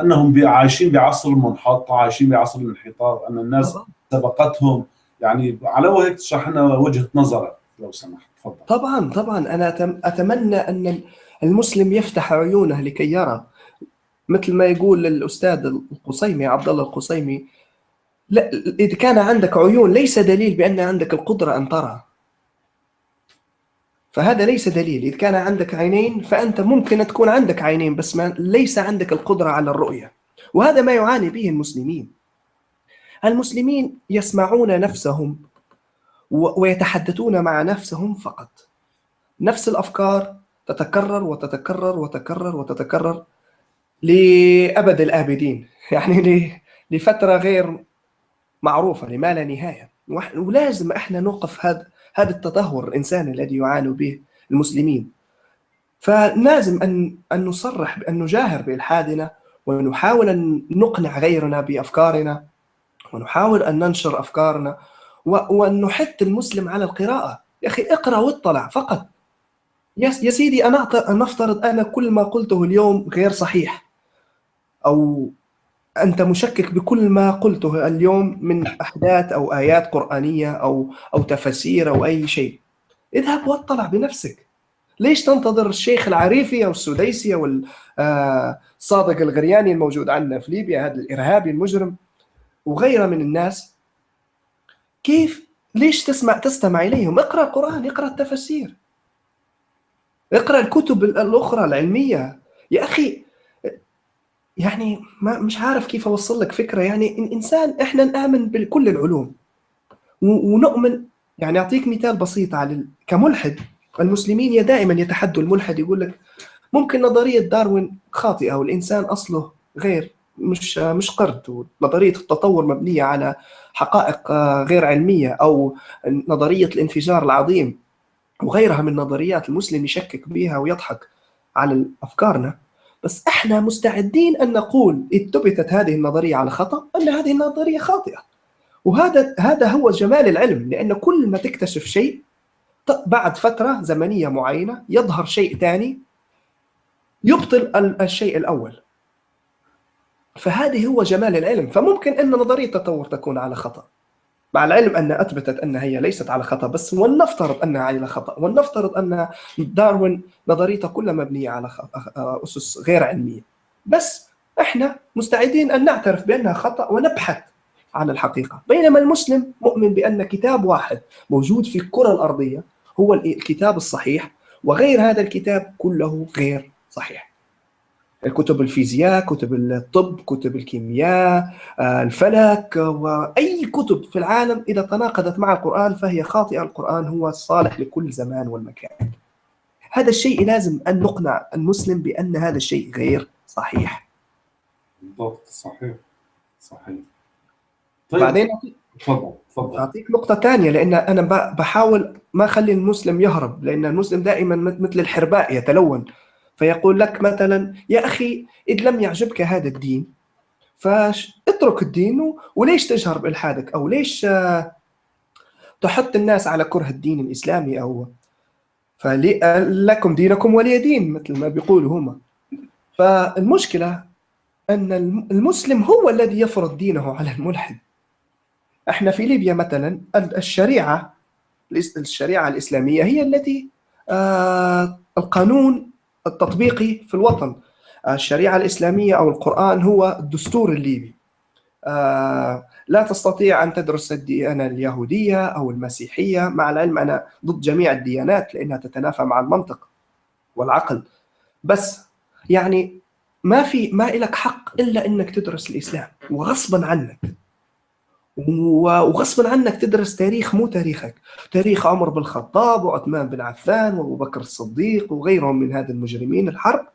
أنهم عايشين بعصر المنحط عايشين بعصر الانحطاط أن الناس طبعا. سبقتهم؟ يعني على وهيك تشرح لنا وجهة نظرك لو سمحت تفضل. طبعا طبعا. أنا أتمنى أن المسلم يفتح عيونه لكي يرى. مثل ما يقول الأستاذ القصيمي عبد الله القصيمي لا إذا كان عندك عيون ليس دليل بأن عندك القدرة أن ترى. فهذا ليس دليل. إذا كان عندك عينين فأنت ممكن تكون عندك عينين بس ما ليس عندك القدرة على الرؤية. وهذا ما يعاني به المسلمين. المسلمين يسمعون نفسهم ويتحدثون مع نفسهم فقط. نفس الأفكار تتكرر وتتكرر وتتكرر وتتكرر لأبد الآبدين. (laughs) يعني لفترة غير معروفة لما لا نهاية. ولازم إحنا نوقف هذا هذا التدهور الإنساني الذي يعاني به المسلمين. فلازم أن أن نصرح بأن نجاهر بإلحادنا ونحاول أن نقنع غيرنا بأفكارنا ونحاول أن ننشر أفكارنا وأن نحث المسلم على القراءة. يا أخي اقرأ واطلع فقط. يا سيدي أنا نفترض أنا كل ما قلته اليوم غير صحيح أو أنت مشكك بكل ما قلته اليوم من أحداث أو آيات قرآنية أو أو تفاسير أو أي شيء. اذهب واطلع بنفسك. ليش تنتظر الشيخ العريفي أو السديسي أو آه، الغرياني الموجود عندنا في ليبيا هذا الإرهابي المجرم وغيره من الناس؟ كيف؟ ليش تسمع تستمع إليهم؟ اقرأ القرآن اقرأ التفاسير. اقرأ الكتب الأخرى العلمية. يا أخي يعني ما مش عارف كيف أوصل لك فكرة. يعني إن إنسان إحنا نامن بكل العلوم. ونؤمن يعني أعطيك مثال بسيط على كملحد. المسلمين دائما يتحدوا الملحد يقول لك ممكن نظرية داروين خاطئة والإنسان أصله غير مش مش قرد ونظرية التطور مبنية على حقائق غير علمية أو نظرية الانفجار العظيم. وغيرها من نظريات المسلم يشكك بها ويضحك على أفكارنا. بس إحنا مستعدين أن نقول اذ ثبتت هذه النظرية على خطأ أن هذه النظرية خاطئة. وهذا هذا هو جمال العلم لأن كل ما تكتشف شيء بعد فترة زمنية معينة يظهر شيء ثاني يبطل الشيء الأول. فهذه هو جمال العلم. فممكن أن نظرية التطور تكون على خطأ. مع العلم أن أثبتت أن هي ليست على خطأ بس ولنفترض أنها على خطأ ولنفترض أن داروين نظريته كلها مبنية على أسس غير علمية. بس إحنا مستعدين أن نعترف بأنها خطأ ونبحث عن الحقيقة. بينما المسلم مؤمن بأن كتاب واحد موجود في الكرة الأرضية هو الكتاب الصحيح وغير هذا الكتاب كله غير صحيح. كتب الفيزياء كتب الطب كتب الكيمياء آه، الفلك وأي كتب في العالم إذا تناقضت مع القرآن فهي خاطئة. القرآن هو الصالح لكل زمان والمكان. هذا الشيء لازم أن نقنع المسلم بأن هذا الشيء غير صحيح. بالضبط صحيح صحيح. طيب بعدين؟ تفضل تفضل. أعطيك نقطة ثانية لأن أنا بحاول ما أخلي المسلم يهرب لأن المسلم دائما مثل الحرباء يتلون. فيقول لك مثلا يا أخي إذ لم يعجبك هذا الدين فاترك الدين وليش تجهر بإلحادك أو ليش آه، تحط الناس على كره الدين الإسلامي أو فلكم دينكم ولي دين مثل ما بيقولوا هم فالمشكلة أن المسلم هو الذي يفرض دينه على الملحد. إحنا في ليبيا مثلا الشريعة الشريعة الإسلامية هي التي آه، القانون التطبيقي في الوطن. الشريعة الإسلامية أو القرآن هو الدستور الليبي. آه، لا تستطيع أن تدرس الديانة اليهودية أو المسيحية. مع العلم أنا ضد جميع الديانات لأنها تتنافى مع المنطق والعقل. بس يعني ما في ما لك حق إلا إنك تدرس الإسلام وغصبا عنك. وغصبا عنك تدرس تاريخ مو تاريخك. تاريخ عمر بن الخطاب وعثمان بن عفان وأبو بكر الصديق وغيرهم من هذا المجرمين الحرب.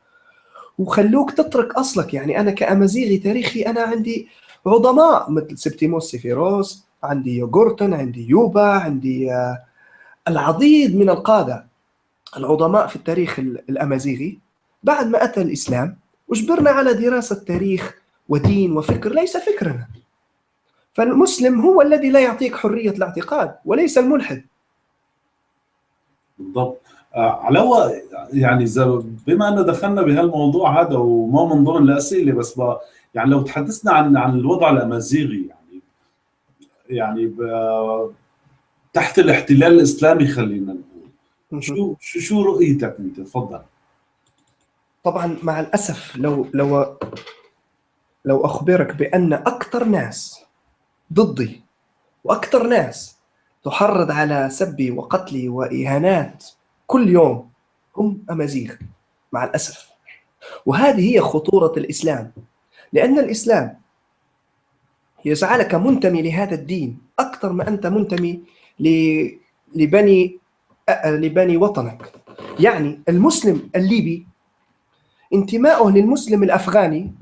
وخلوك تترك أصلك. يعني أنا كأمازيغي تاريخي أنا عندي عظماء مثل سبتيموس سيفيروس عندي يوغورتن عندي يوبا عندي آه، العديد من القادة العظماء في التاريخ الأمازيغي. بعد ما أتى الإسلام أجبرنا على دراسة تاريخ ودين وفكر. ليس فكرنا. فالمسلم هو الذي لا يعطيك حرية الاعتقاد وليس الملحد. بالضبط. آه، علاوه يعني بما ان دخلنا بهالموضوع هذا وما من ضمن الاسئله بس يعني لو تحدثنا عن عن الوضع الأمازيغي يعني يعني تحت الاحتلال الإسلامي خلينا نقول شو شو شو رؤيتك أنت؟ تفضل. طبعا مع الأسف لو لو لو أخبرك بأن أكثر ناس ضدي وأكثر ناس تحرض على سبي وقتلي وإهانات كل يوم هم أمازيغ مع الأسف. وهذه هي خطورة الإسلام لأن الإسلام يجعلك منتمي لهذا الدين أكثر ما أنت منتمي لبني لبني وطنك. يعني المسلم الليبي انتمائه للمسلم الأفغاني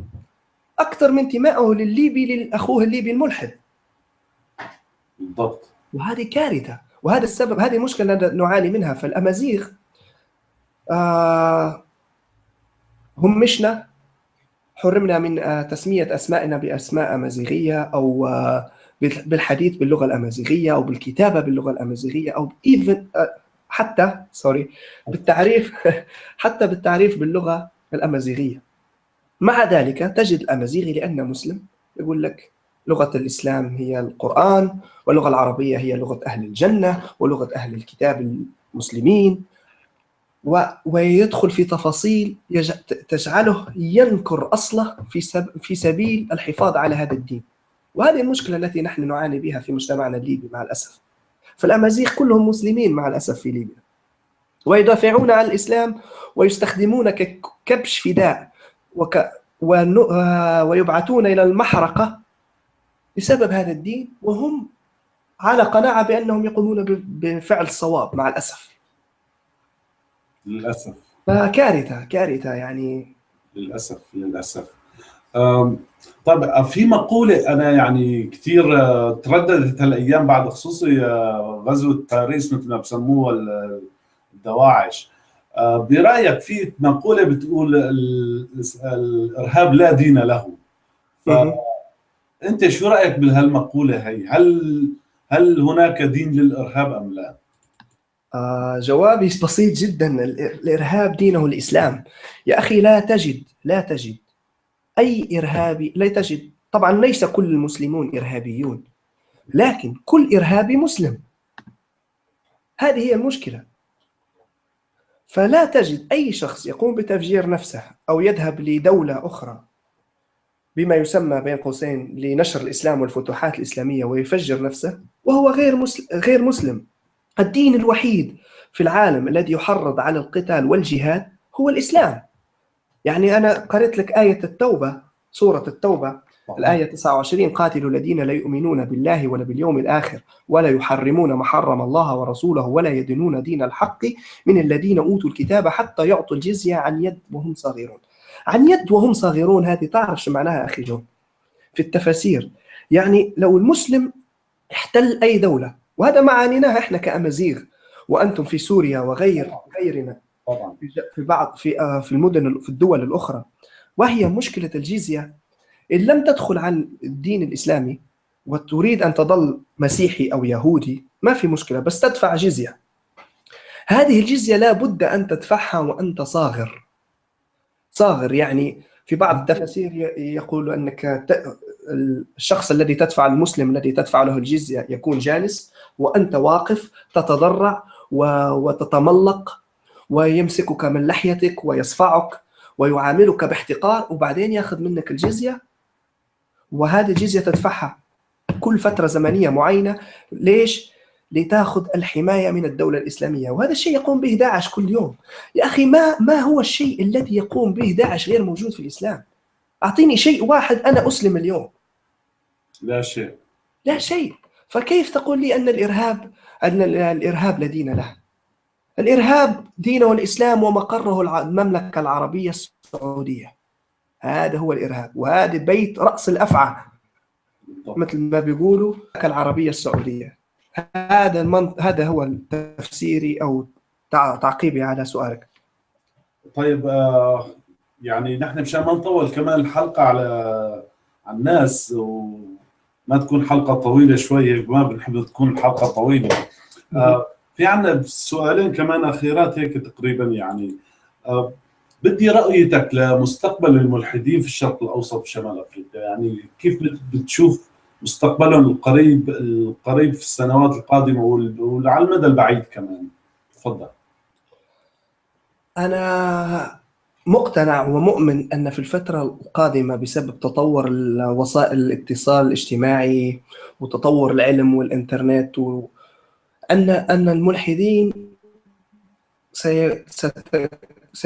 أكثر من انتمائه للليبي لأخوه الليبي الملحد. بالضبط. وهذه كارثة وهذا السبب هذه المشكلة نعاني منها. فالأمازيغ آه هم مشنا. حرمنا من آه، تسمية أسمائنا بأسماء أمازيغية أو آه، بالحديث باللغة الأمازيغية أو بالكتابة باللغة الأمازيغية أو إيفن آه، حتى سوري بالتعريف (laughs) حتى بالتعريف باللغة الأمازيغية. مع ذلك تجد الأمازيغي لأنه مسلم يقول لك لغة الإسلام هي القرآن واللغة العربية هي لغة أهل الجنة ولغة أهل الكتاب المسلمين. ويدخل في تفاصيل تجعله ينكر أصله في في سبيل الحفاظ على هذا الدين. وهذه المشكلة التي نحن نعاني بها في مجتمعنا الليبي مع الأسف. فالامازيغ كلهم مسلمين مع الأسف في ليبيا. ويدافعون عن الإسلام ويستخدمون ككبش فداء وك ويبعثون إلى المحرقة بسبب هذا الدين وهم على قناعة بأنهم يقومون بفعل الصواب مع الأسف. للأسف. فكارثة كارثة يعني. للأسف للأسف. طيب في مقولة أنا يعني كثير آه، ترددت هالأيام بعد خصوصي آه، غزوة باريس مثل ما بسموها الدواعش. آه، برأيك في مقولة بتقول الإرهاب لا دين له. فأنت شو رأيك بهالمقولة هي؟ هل هل هناك دين للإرهاب أم لا؟ آه جوابي بسيط جدا. الإرهاب دينه الإسلام. يا أخي لا تجد لا تجد أي ارهابي لا تجد. طبعا ليس كل المسلمون إرهابيون لكن كل إرهابي مسلم. هذه هي المشكلة. فلا تجد أي شخص يقوم بتفجير نفسه أو يذهب لدولة أخرى بما يسمى بين قوسين لنشر الإسلام والفتوحات الإسلامية ويفجر نفسه وهو غير مسلم غير مسلم. الدين الوحيد في العالم الذي يحرض على القتال والجهاد هو الإسلام. يعني أنا قرأت لك آية التوبة سورة التوبة. الآية 29 قاتلوا الذين لا يؤمنون بالله ولا باليوم الآخر ولا يحرمون ما حرم الله ورسوله ولا يدينون دين الحق من الذين أوتوا الكتاب حتى يعطوا الجزية عن يد وهم صغيرون عن يد وهم صغيرون هذه تعرف شو معناها أخي جون في التفاسير. يعني لو المسلم احتل أي دولة وهذا ما عانيناه إحنا كأمازيغ وأنتم في سوريا وغير غيرنا طبعا. في بعض في آه، في المدن في الدول الأخرى. وهي مشكلة الجزيه إن لم تدخل عن الدين الإسلامي وتريد أن تظل مسيحي أو يهودي ما في مشكلة بس تدفع جزية هذه الجزية لا بد أن تدفعها وأنت صاغر. صاغر. يعني في بعض التفاسير يقول أنك الشخص الذي تدفع المسلم الذي تدفع له الجزية يكون جالس وأنت واقف تتضرع وتتملق ويمسكك من لحيتك ويصفعك ويعاملك باحتقار وبعدين ياخذ منك الجزية. وهذه الجزية تدفعها كل فترة زمنية معينة. ليش؟ لتاخذ الحماية من الدولة الإسلامية. وهذا الشيء يقوم به داعش كل يوم. يا أخي ما, ما هو الشيء الذي يقوم به داعش غير موجود في الإسلام؟ أعطيني شيء واحد أنا أسلم اليوم. لا شيء. لا شيء. فكيف تقول لي أن الإرهاب أن الإرهاب لا دين له؟ الإرهاب دينه الإسلام ومقره المملكة العربية السعودية. هذا هو الإرهاب. وهذا بيت رأس الأفعى. مثل ما بيقولوا العربية السعودية. هذا المنط... هذا هو تفسيري أو تعقيبي على سؤالك. طيب آه يعني نحن مشان ما نطول كمان الحلقة على على الناس وما تكون حلقة طويلة شوية ما بنحب تكون الحلقة طويلة. آه في عندنا سؤالين كمان أخيرات هيك تقريبا يعني. أه بدي رأيتك لمستقبل الملحدين في الشرق الأوسط وشمال أفريقيا. يعني كيف بتشوف مستقبلهم القريب القريب في السنوات القادمة وعلى المدى البعيد كمان. تفضل. أنا مقتنع ومؤمن أن في الفترة القادمة بسبب تطور وسائل الاتصال الاجتماعي وتطور العلم والإنترنت و... ان أن الملحدين سي...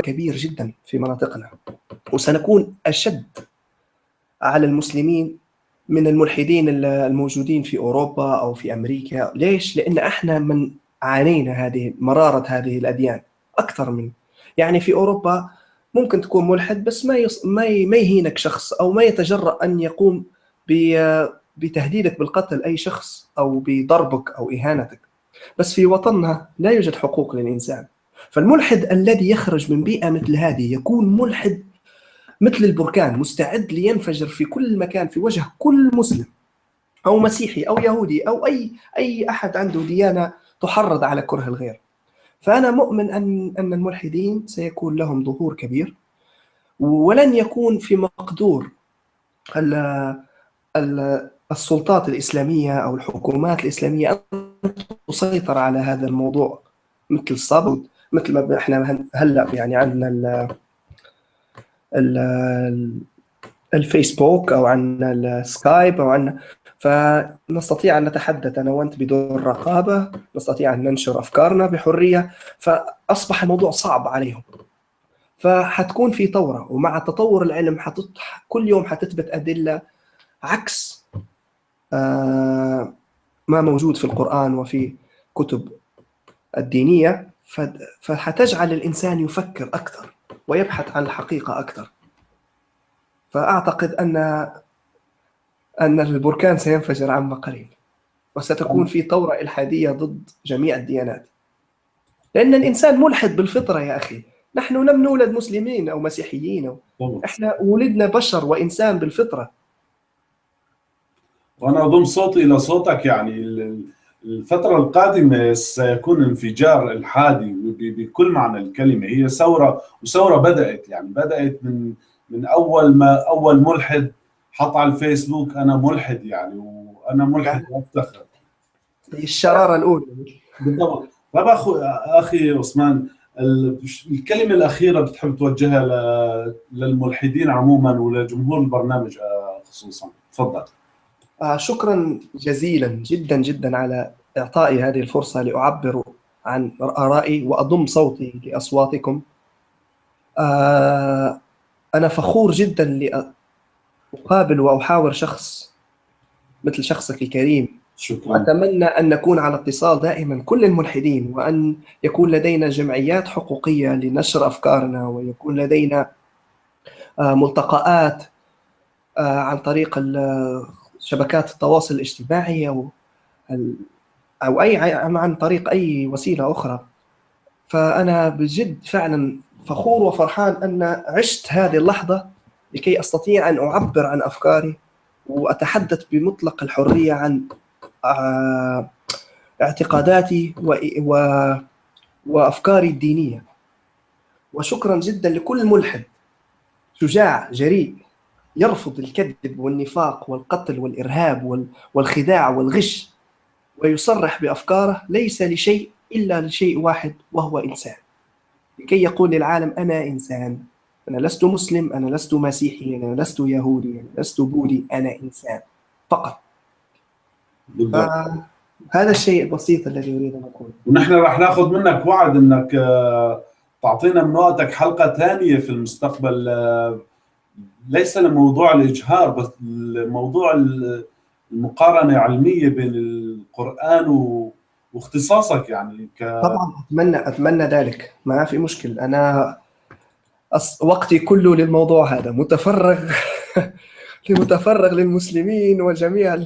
كبير جدا في مناطقنا وسنكون أشد على المسلمين من الملحدين الموجودين في أوروبا أو في أمريكا، ليش؟ لأن إحنا من عانينا هذه مرارة هذه الأديان أكثر من يعني في أوروبا ممكن تكون ملحد بس ما يص... ما ي... ما يهينك شخص أو ما يتجرأ أن يقوم ب... بتهديدك بالقتل أي شخص أو بضربك أو إهانتك. بس في وطننا لا يوجد حقوق للإنسان فالملحد الذي يخرج من بيئة مثل هذه يكون ملحد مثل البركان مستعد لينفجر في كل مكان في وجه كل مسلم أو مسيحي أو يهودي أو أي أي أحد عنده ديانة تحرض على كره الغير. فأنا مؤمن أن أن الملحدين سيكون لهم ظهور كبير ولن يكون في مقدور السلطات الإسلامية أو الحكومات الإسلامية أن تسيطر على هذا الموضوع مثل الصبر مثل ما إحنا هلأ يعني عندنا الفيسبوك أو عندنا السكايب أو عندنا فنستطيع أن نتحدث أنا وأنت بدون رقابة نستطيع أن ننشر أفكارنا بحرية فأصبح الموضوع صعب عليهم. فحتكون في ثوره ومع تطور العلم حتط... كل يوم حتثبت أدلة عكس آه ما موجود في القرآن وفي كتب الدينية فحتجعل الإنسان يفكر أكثر. ويبحث عن الحقيقة أكثر. فأعتقد أن أن البركان سينفجر عما قريب وستكون في ثورة إلحادية ضد جميع الديانات. لأن الإنسان ملحد بالفطرة يا أخي. نحن لم نولد مسلمين أو مسيحيين إحنا ولدنا بشر وإنسان بالفطرة. وأنا أضم صوتي إلى صوتك يعني الفترة القادمة سيكون انفجار الحادي بكل معنى الكلمة. هي ثورة وثورة بدأت يعني بدأت من من أول ما أول ملحد حط على الفيسبوك أنا ملحد يعني وأنا ملحد وأفتخر. الشرارة الأولى. بالضبط. طب أخو أخي عثمان الكلمة الأخيرة بتحب توجهها للملحدين عموما ولجمهور البرنامج خصوصا؟ تفضل. آه، شكرا جزيلا جدا جدا على إعطائي هذه الفرصة لأعبر عن آرائي وأضم صوتي لأصواتكم. آه، أنا فخور جدا لأقابل وأحاور شخص مثل شخصك الكريم. شكرا. أتمنى أن نكون على اتصال دائما كل الملحدين وأن يكون لدينا جمعيات حقوقية لنشر أفكارنا ويكون لدينا آه، ملتقآت عن طريق شبكات التواصل الاجتماعي أو أو اي عن طريق أي وسيلة أخرى. فأنا بجد فعلا فخور وفرحان أن عشت هذه اللحظة لكي أستطيع أن أعبر عن أفكاري وأتحدث بمطلق الحرية عن آه، اعتقاداتي و... و... وأفكاري الدينية. وشكرا جدا لكل ملحد شجاع جريء. يرفض الكذب والنفاق والقتل والإرهاب والخداع والغش ويصرح بأفكاره ليس لشيء إلا لشيء واحد وهو إنسان. لكي يقول للعالم أنا إنسان أنا لست مسلم أنا لست مسيحي أنا لست يهودي أنا لست بوذي أنا إنسان فقط. هذا الشيء البسيط الذي أريد أن أقوله. ونحن راح ناخذ منك وعد إنك آه، تعطينا من وقتك حلقة ثانية في المستقبل آه، ليس لموضوع الإجهار بس موضوع المقارنة علمية بين القرآن واختصاصك يعني ك... طبعا اتمنى أتمنى ذلك. ما في مشكل. أنا أص... وقتي كله للموضوع هذا. متفرغ (laughs) لمتفرغ للمسلمين وجميع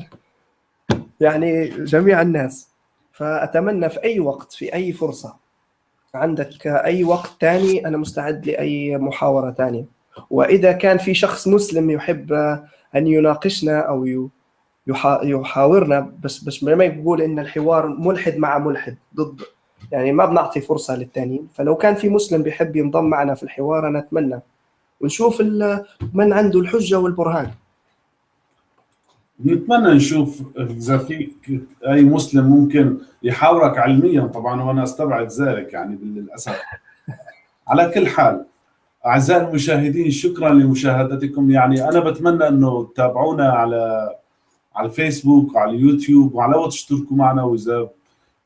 يعني جميع الناس. فأتمنى في أي وقت في أي فرصة. عندك أي وقت ثاني أنا مستعد لأي محاورة ثانية وإذا كان في شخص مسلم يحب أن يناقشنا أو يحاورنا بس بس ما يقول إن الحوار ملحد مع ملحد ضد. يعني ما بنعطي فرصة للثانيين فلو كان في مسلم بيحب ينضم معنا في الحوار أنا أتمنى. ونشوف من عنده الحجة والبرهان. نتمنى نشوف إذا في أي مسلم ممكن يحاورك علميا طبعا وأنا أستبعد ذلك يعني للاسف على كل حال أعزائي المشاهدين شكرا لمشاهدتكم. يعني أنا بتمنى إنه تتابعونا على على الفيسبوك وعلى اليوتيوب وعلى وقت تشتركوا معنا وإذا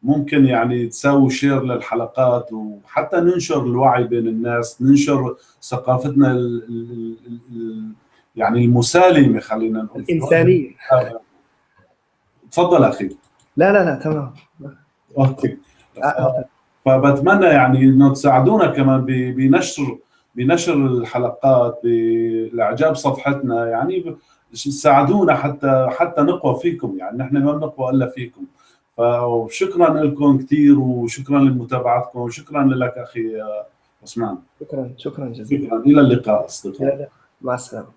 ممكن يعني تساووا شير للحلقات وحتى ننشر الوعي بين الناس ننشر ثقافتنا ال ال ال يعني المسالمة خلينا نقول. الإنسانية. تفضل أخي. لا لا لا تمام. أوكي. آه، فبتمنى يعني إنه تساعدونا كمان بنشر بنشر الحلقات بالإعجاب صفحتنا يعني ساعدونا حتى حتى نقوى فيكم يعني نحن ما بنقوى إلا فيكم. فشكرا لكم كثير وشكرا لمتابعتكم وشكرا لك أخي عثمان شكرا شكرا جزيلا. شكرا. إلى اللقاء أصدقائي. مع السلامة.